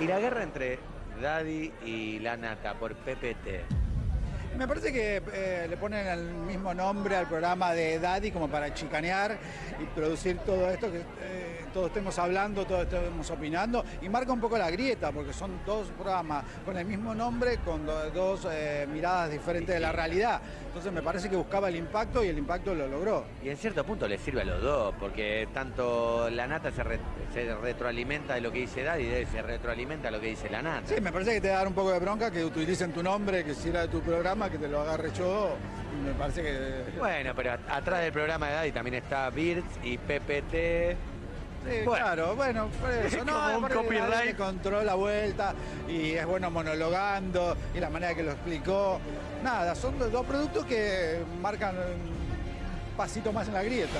Y la guerra entre Daddy y la nata por PPT. Me parece que eh, le ponen el mismo nombre al programa de Daddy como para chicanear y producir todo esto que eh, todos estemos hablando, todos estemos opinando y marca un poco la grieta porque son dos programas con el mismo nombre, con do- dos eh, miradas diferentes de la realidad. Entonces me parece que buscaba el impacto y el impacto lo logró. Y en cierto punto le sirve a los dos, porque tanto la nata se, re- se retroalimenta de lo que dice Daddy y se retroalimenta de lo que dice la nata. Sí, me parece que te da un poco de bronca que utilicen tu nombre, que si era de tu programa, que te lo agarre yo. Me parece que... Bueno, pero at- atrás del programa de Daddy también está Birds y PPT. Sí, Bueno. claro, bueno, por eso. Como un aparte copyright. Controla la vuelta y es bueno monologando y la manera que lo explicó. Nada, son dos dos productos que marcan un pasito más en la grieta.